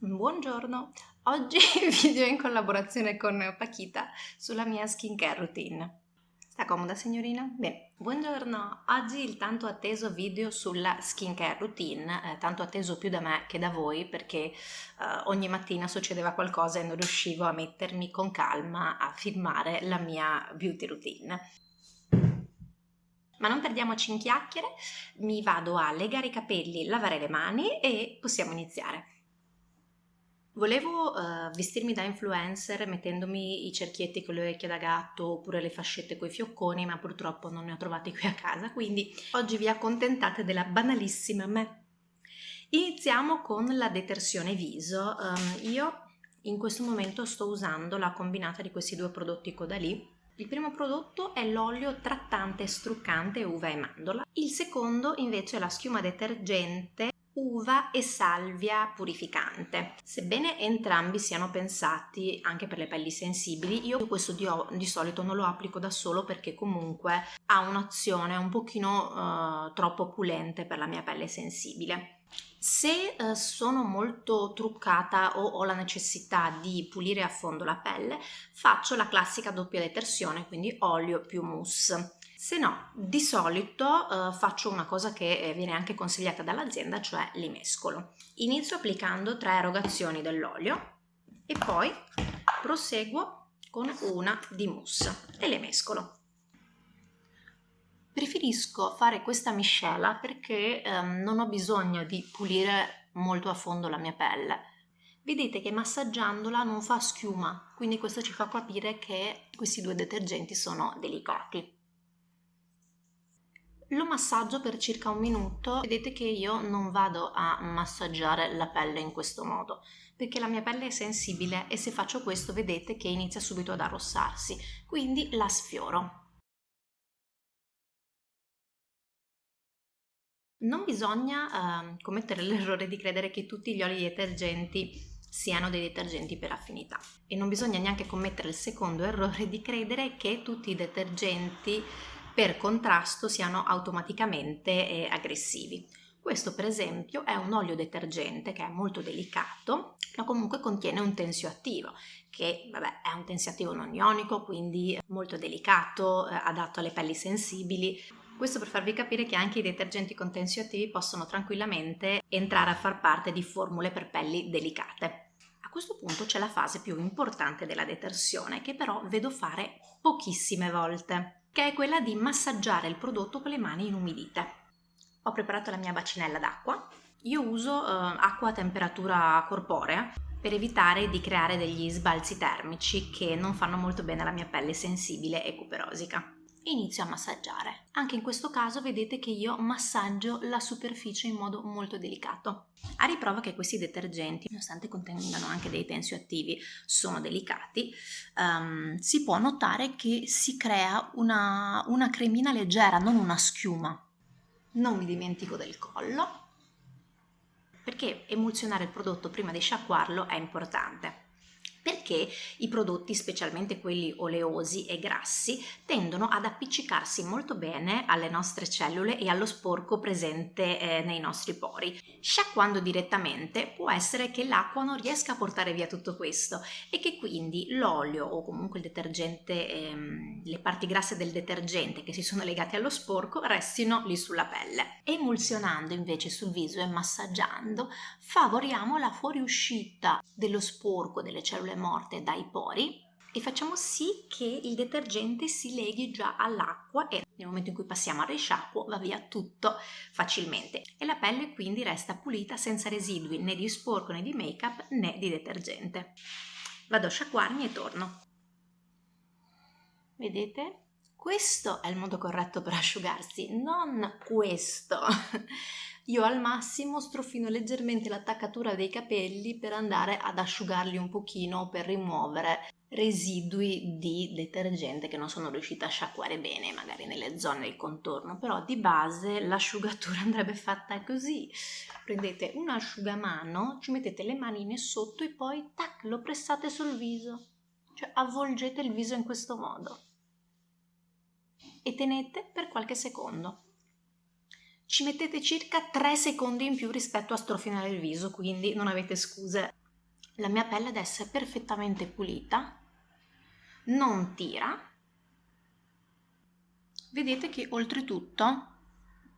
Buongiorno, oggi video in collaborazione con Paquita sulla mia skincare routine. Sta comoda signorina? Bene, buongiorno, oggi il tanto atteso video sulla skincare routine, eh, tanto atteso più da me che da voi perché eh, ogni mattina succedeva qualcosa e non riuscivo a mettermi con calma a filmare la mia beauty routine. Ma non perdiamoci in chiacchiere, mi vado a legare i capelli, lavare le mani e possiamo iniziare. Volevo uh, vestirmi da influencer mettendomi i cerchietti con le orecchie da gatto oppure le fascette coi fiocconi, ma purtroppo non ne ho trovati qui a casa, quindi oggi vi accontentate della banalissima me. Iniziamo con la detersione viso. Um, io in questo momento sto usando la combinata di questi due prodotti Caudalie. Il primo prodotto è l'olio trattante struccante uva e mandorla, il secondo invece è la schiuma detergente uva e salvia purificante. Sebbene entrambi siano pensati anche per le pelli sensibili, io questo di, di solito non lo applico da solo perché comunque ha un'azione un pochino uh, troppo pulente per la mia pelle sensibile. Se uh, sono molto truccata o ho la necessità di pulire a fondo la pelle, faccio la classica doppia detersione, quindi olio più mousse. Se no, di solito eh, faccio una cosa che eh, viene anche consigliata dall'azienda, cioè li mescolo. Inizio applicando tre erogazioni dell'olio e poi proseguo con una di mousse e le mescolo. Preferisco fare questa miscela perché ehm, non ho bisogno di pulire molto a fondo la mia pelle. Vedete che massaggiandola non fa schiuma, quindi questo ci fa capire che questi due detergenti sono delicati lo massaggio per circa un minuto. Vedete che io non vado a massaggiare la pelle in questo modo perché la mia pelle è sensibile e se faccio questo vedete che inizia subito ad arrossarsi. Quindi la sfioro. Non bisogna eh, commettere l'errore di credere che tutti gli oli detergenti siano dei detergenti per affinità. E non bisogna neanche commettere il secondo errore di credere che tutti i detergenti per contrasto siano automaticamente eh, aggressivi. Questo per esempio è un olio detergente che è molto delicato, ma comunque contiene un tensioattivo, che vabbè, è un tensioattivo non ionico, quindi molto delicato, eh, adatto alle pelli sensibili. Questo per farvi capire che anche i detergenti con tensioattivi possono tranquillamente entrare a far parte di formule per pelli delicate. A questo punto c'è la fase più importante della detersione, che però vedo fare pochissime volte che è quella di massaggiare il prodotto con le mani inumidite. Ho preparato la mia bacinella d'acqua. Io uso eh, acqua a temperatura corporea per evitare di creare degli sbalzi termici che non fanno molto bene alla mia pelle sensibile e cuperosica inizio a massaggiare. Anche in questo caso vedete che io massaggio la superficie in modo molto delicato. A riprova che questi detergenti, nonostante contengano anche dei tensioattivi, sono delicati, um, si può notare che si crea una, una cremina leggera, non una schiuma. Non mi dimentico del collo, perché emulsionare il prodotto prima di sciacquarlo è importante perché i prodotti, specialmente quelli oleosi e grassi, tendono ad appiccicarsi molto bene alle nostre cellule e allo sporco presente eh, nei nostri pori. Sciacquando direttamente può essere che l'acqua non riesca a portare via tutto questo e che quindi l'olio o comunque il detergente, ehm, le parti grasse del detergente che si sono legate allo sporco restino lì sulla pelle. Emulsionando invece sul viso e massaggiando favoriamo la fuoriuscita dello sporco delle cellule morte dai pori e facciamo sì che il detergente si leghi già all'acqua e nel momento in cui passiamo al risciacquo va via tutto facilmente e la pelle quindi resta pulita senza residui né di sporco né di make up né di detergente. Vado a sciacquarmi e torno. Vedete? Questo è il modo corretto per asciugarsi, non questo. Io al massimo strofino leggermente l'attaccatura dei capelli per andare ad asciugarli un pochino per rimuovere residui di detergente che non sono riuscita a sciacquare bene magari nelle zone del contorno. Però di base l'asciugatura andrebbe fatta così. Prendete un asciugamano ci mettete le manine sotto e poi tac lo pressate sul viso. Cioè avvolgete il viso in questo modo. E tenete per qualche secondo ci mettete circa 3 secondi in più rispetto a strofinare il viso, quindi non avete scuse. la mia pelle ad essere perfettamente pulita, non tira. Vedete che oltretutto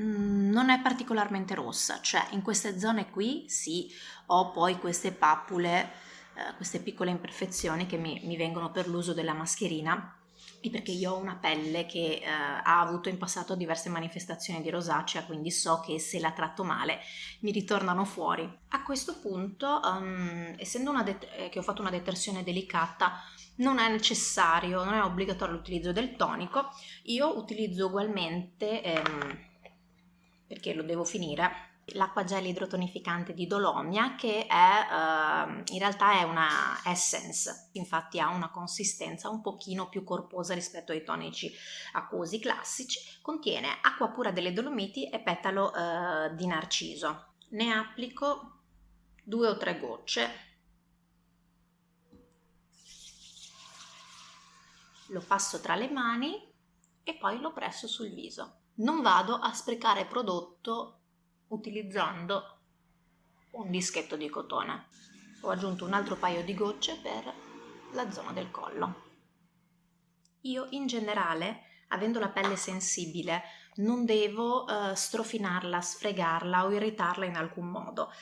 mm, non è particolarmente rossa, cioè in queste zone qui sì, ho poi queste pappule, eh, queste piccole imperfezioni che mi, mi vengono per l'uso della mascherina, perché io ho una pelle che eh, ha avuto in passato diverse manifestazioni di rosacea, quindi so che se la tratto male mi ritornano fuori. A questo punto, um, essendo eh, che ho fatto una detersione delicata, non è necessario, non è obbligatorio l'utilizzo del tonico, io utilizzo ugualmente, ehm, perché lo devo finire, l'acqua gel idrotonificante di Dolomia che è uh, in realtà è una essence infatti ha una consistenza un pochino più corposa rispetto ai tonici acquosi classici contiene acqua pura delle Dolomiti e petalo uh, di narciso. Ne applico due o tre gocce. Lo passo tra le mani e poi lo presso sul viso. Non vado a sprecare prodotto utilizzando un dischetto di cotone. Ho aggiunto un altro paio di gocce per la zona del collo. Io in generale, avendo la pelle sensibile, non devo uh, strofinarla, sfregarla o irritarla in alcun modo.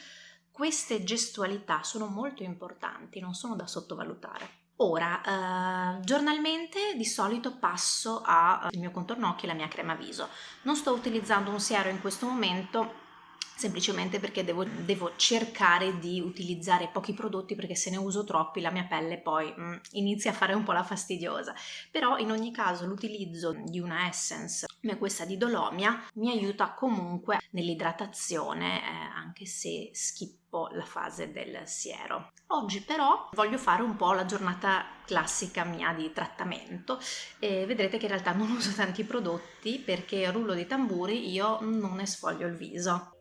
Queste gestualità sono molto importanti, non sono da sottovalutare. Ora, eh, giornalmente di solito passo al mio contorno occhi e la mia crema viso. Non sto utilizzando un siero in questo momento semplicemente perché devo, devo, cercare di utilizzare pochi prodotti perché se ne uso troppi la mia pelle poi mm, inizia a fare un po' la fastidiosa. Però in ogni caso l'utilizzo di una essence come questa di Dolomia mi aiuta comunque nell'idratazione eh, anche se schippo la fase del siero. Oggi però voglio fare un po' la giornata classica mia di trattamento e vedrete che in realtà non uso tanti prodotti perché rullo di tamburi io non ne sfoglio il viso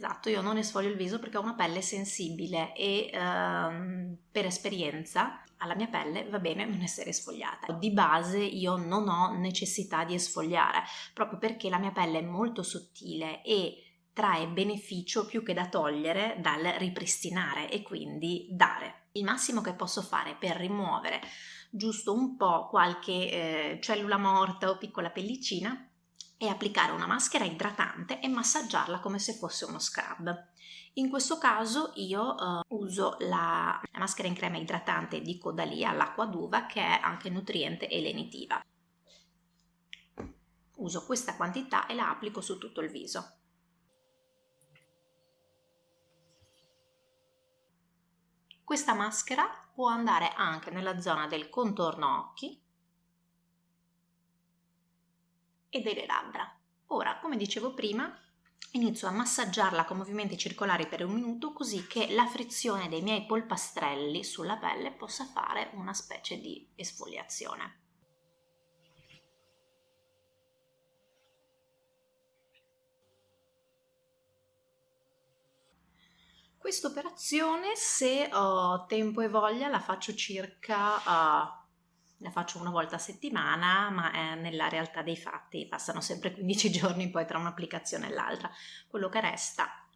Esatto, io non esfoglio il viso perché ho una pelle sensibile e ehm, per esperienza alla mia pelle va bene non essere sfogliata. Di base io non ho necessità di esfogliare proprio perché la mia pelle è molto sottile e trae beneficio più che da togliere dal ripristinare e quindi dare. Il massimo che posso fare per rimuovere giusto un po' qualche eh, cellula morta o piccola pellicina è applicare una maschera idratante e massaggiarla come se fosse uno scrub. In questo caso io uh, uso la, la, maschera in crema idratante di Codalia, l'acqua d'uva, che è anche nutriente e lenitiva. Uso questa quantità e la applico su tutto il viso. Questa maschera può andare anche nella zona del contorno occhi e delle labbra. Ora, come dicevo prima, inizio a massaggiarla con movimenti circolari per un minuto così che la frizione dei miei polpastrelli sulla pelle possa fare una specie di esfoliazione. Questa operazione, se ho tempo e voglia, la faccio circa uh, la faccio una volta a settimana, ma eh, nella realtà dei fatti passano sempre 15 giorni poi tra un'applicazione e l'altra. Quello che resta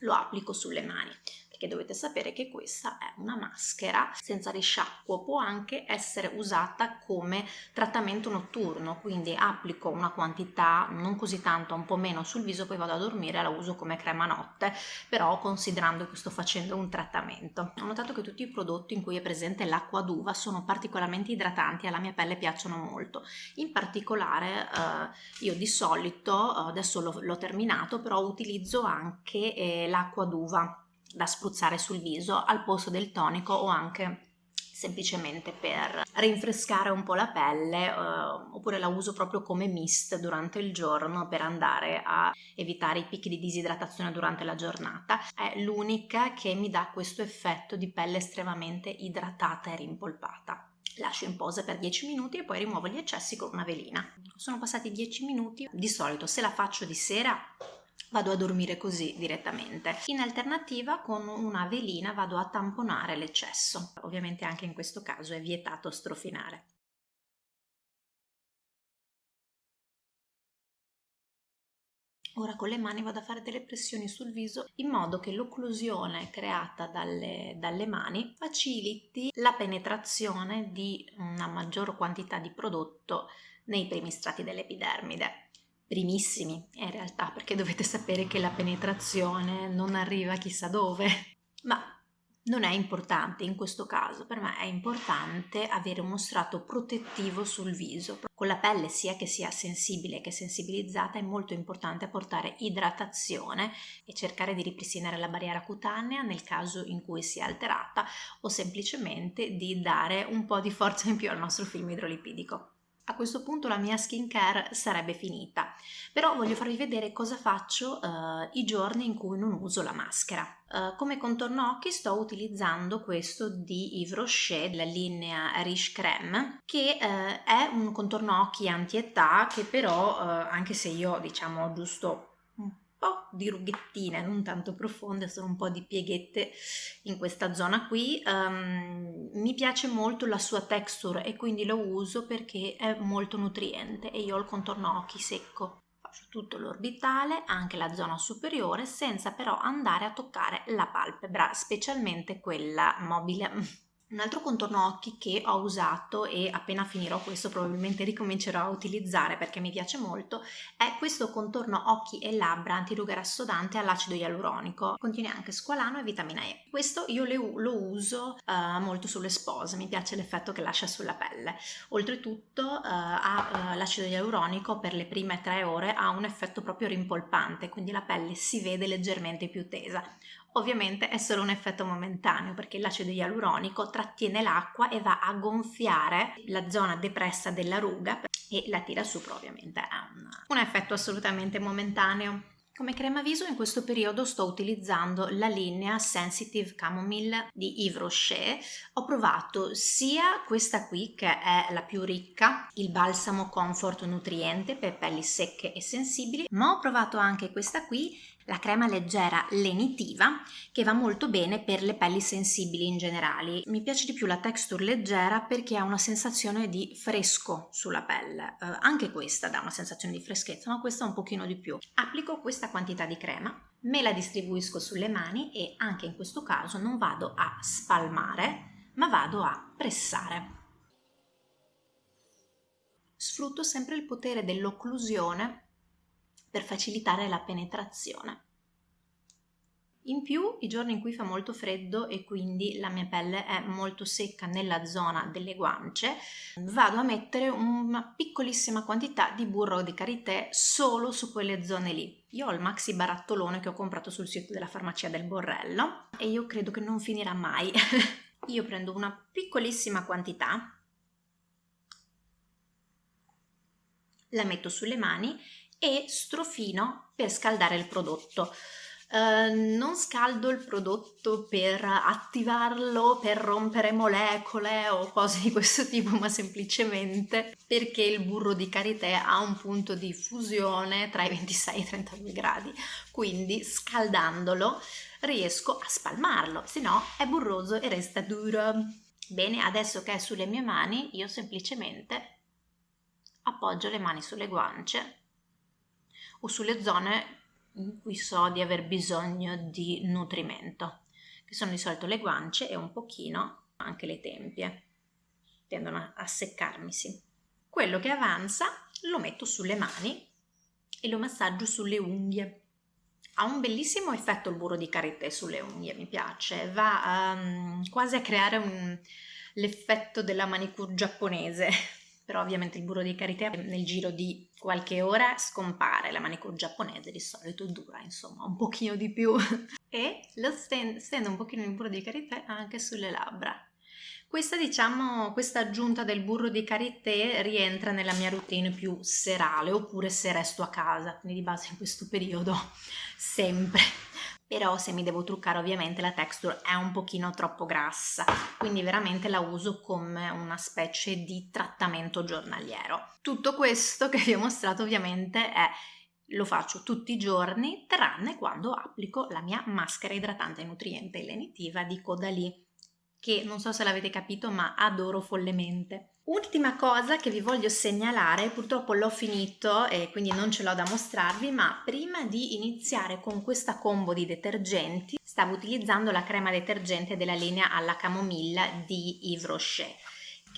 lo applico sulle mani perché dovete sapere che questa è una maschera senza risciacquo, può anche essere usata come trattamento notturno, quindi applico una quantità non così tanto, un po' meno sul viso, poi vado a dormire e la uso come crema notte, però considerando che sto facendo un trattamento. Ho notato che tutti i prodotti in cui è presente l'acqua d'uva sono particolarmente idratanti e alla mia pelle piacciono molto. In particolare eh, io di solito, adesso l'ho terminato, però utilizzo anche eh, l'acqua d'uva da spruzzare sul viso al posto del tonico o anche semplicemente per rinfrescare un po' la pelle eh, oppure la uso proprio come mist durante il giorno per andare a evitare i picchi di disidratazione durante la giornata. È l'unica che mi dà questo effetto di pelle estremamente idratata e rimpolpata. Lascio in posa per 10 minuti e poi rimuovo gli eccessi con una velina. Sono passati 10 minuti. Di solito se la faccio di sera vado a dormire così direttamente. In alternativa con una velina vado a tamponare l'eccesso. Ovviamente anche in questo caso è vietato strofinare. Ora con le mani vado a fare delle pressioni sul viso in modo che l'occlusione creata dalle, dalle, mani faciliti la penetrazione di una maggior quantità di prodotto nei primi strati dell'epidermide. Primissimi in realtà perché dovete sapere che la penetrazione non arriva chissà dove, ma non è importante in questo caso, per me è importante avere uno strato protettivo sul viso. Con la pelle sia che sia sensibile che sensibilizzata è molto importante apportare idratazione e cercare di ripristinare la barriera cutanea nel caso in cui sia alterata o semplicemente di dare un po' di forza in più al nostro film idrolipidico a questo punto la mia skincare sarebbe finita, però voglio farvi vedere cosa faccio uh, i giorni in cui non uso la maschera. Uh, come contorno occhi sto utilizzando questo di Yves Rocher, la linea Riche Creme, che uh, è un contorno occhi anti-età che però, anche se io diciamo giusto po' di rughettine, non tanto profonde, sono un po' di pieghette in questa zona qui. Um, mi piace molto la sua texture e quindi lo uso perché è molto nutriente e io ho il contorno occhi secco. Faccio tutto l'orbitale, anche la zona superiore, senza però andare a toccare la palpebra, specialmente quella mobile. Un altro contorno occhi che ho usato e appena finirò questo probabilmente ricomincerò a utilizzare perché mi piace molto è questo contorno occhi e labbra antiruga rassodante all'acido ialuronico. Contiene anche squalano e vitamina E. Questo io lo uso uh, molto sulle spose, mi piace l'effetto che lascia sulla pelle. Oltretutto uh, uh, l'acido ialuronico per le prime tre ore ha un effetto proprio rimpolpante, quindi la pelle si vede leggermente più tesa. Ovviamente è solo un effetto momentaneo perché l'acido ialuronico trattiene l'acqua e va a gonfiare la zona depressa della ruga e la tira su, ovviamente è un, effetto assolutamente momentaneo. Come crema viso in questo periodo sto utilizzando la linea Sensitive Chamomile di Yves Rocher. Ho provato sia questa qui che è la più ricca, il balsamo comfort nutriente per pelli secche e sensibili, ma ho provato anche questa qui la crema leggera lenitiva che va molto bene per le pelli sensibili in generale. Mi piace di più la texture leggera perché ha una sensazione di fresco sulla pelle, eh, anche questa dà una sensazione di freschezza ma questa un pochino di più. Applico questa quantità di crema, me la distribuisco sulle mani e anche in questo caso non vado a spalmare ma vado a pressare. Sfrutto sempre il potere dell'occlusione per facilitare la penetrazione. In più, i giorni in cui fa molto freddo e quindi la mia pelle è molto secca nella zona delle guance, vado a mettere una piccolissima quantità di burro di karité solo su quelle zone lì. Io ho il maxi barattolone che ho comprato sul sito della farmacia del Borrello e io credo che non finirà mai. io prendo una piccolissima quantità, la metto sulle mani e strofino per scaldare il prodotto. Uh, non scaldo il prodotto per attivarlo, per rompere molecole o cose di questo tipo, ma semplicemente perché il burro di karité ha un punto di fusione tra i 26 e i 32 gradi, quindi scaldandolo riesco a spalmarlo, se no è burroso e resta duro. Bene, adesso che è sulle mie mani, io semplicemente appoggio le mani sulle guance o sulle zone in cui so di aver bisogno di nutrimento, che sono di solito le guance e un pochino anche le tempie, tendono a seccarmisi. Quello che avanza lo metto sulle mani e lo massaggio sulle unghie. Ha un bellissimo effetto il burro di karité sulle unghie, mi piace, va um, quasi a creare l'effetto della manicure giapponese, però ovviamente il burro di karité nel giro di qualche ora scompare, la manicure giapponese di solito dura insomma un pochino di più. E lo stendo, stendo un pochino il burro di karité anche sulle labbra. Questa diciamo, questa aggiunta del burro di karité rientra nella mia routine più serale oppure se resto a casa, quindi di base in questo periodo sempre però se mi devo truccare ovviamente la texture è un pochino troppo grassa, quindi veramente la uso come una specie di trattamento giornaliero. Tutto questo che vi ho mostrato ovviamente è lo faccio tutti i giorni tranne quando applico la mia maschera idratante nutriente lenitiva di Caudalie che non so se l'avete capito ma adoro follemente. Ultima cosa che vi voglio segnalare, purtroppo l'ho finito e quindi non ce l'ho da mostrarvi, ma prima di iniziare con questa combo di detergenti stavo utilizzando la crema detergente della linea alla camomilla di Yves Rocher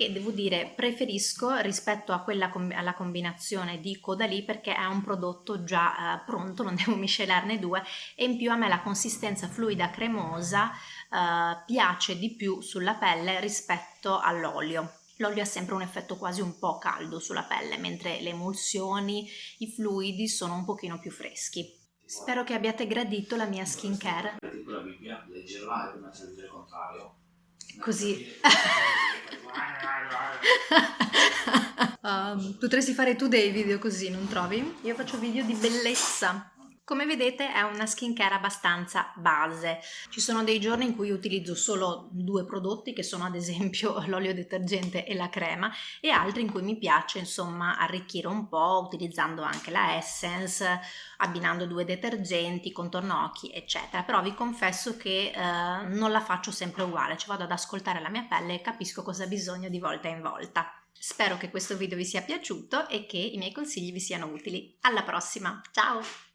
che devo dire preferisco rispetto a quella alla combinazione di Caudalie perché è un prodotto già eh, pronto, non devo miscelarne due e in più a me la consistenza fluida cremosa eh, piace di più sulla pelle rispetto all'olio. L'olio ha sempre un effetto quasi un po' caldo sulla pelle, mentre le emulsioni, i fluidi sono un pochino più freschi. Spero che abbiate gradito la mia skincare. La Bibbia, leggerla e il contrario. Così. um, potresti fare tu dei video così, non trovi? Io faccio video di bellezza. Come vedete è una skincare abbastanza base. Ci sono dei giorni in cui utilizzo solo due prodotti che sono ad esempio l'olio detergente e la crema e altri in cui mi piace insomma arricchire un po' utilizzando anche la Essence, abbinando due detergenti, contorno occhi eccetera. Però vi confesso che eh, non la faccio sempre uguale, ci vado ad ascoltare la mia pelle e capisco cosa ha bisogno di volta in volta. Spero che questo video vi sia piaciuto e che i miei consigli vi siano utili. Alla prossima, ciao!